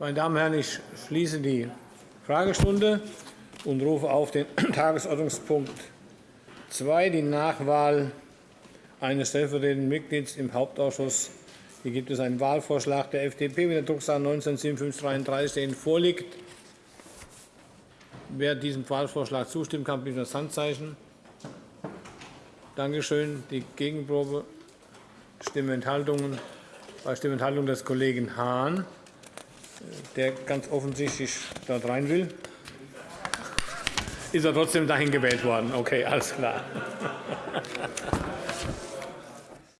Meine Damen und Herren, ich schließe die Fragestunde und rufe auf den Tagesordnungspunkt 2, die Nachwahl eines stellvertretenden Mitglieds im Hauptausschuss. Hier gibt es einen Wahlvorschlag der FDP mit der Drucksache 19-5733, der Ihnen vorliegt. Wer diesem Wahlvorschlag zustimmt, kann bitte das Handzeichen. Danke schön. Die Gegenprobe Stimmenthaltungen bei Stimmenthaltung des Kollegen Hahn der ganz offensichtlich dort rein will. Ist er trotzdem dahin gewählt worden? Okay, alles klar.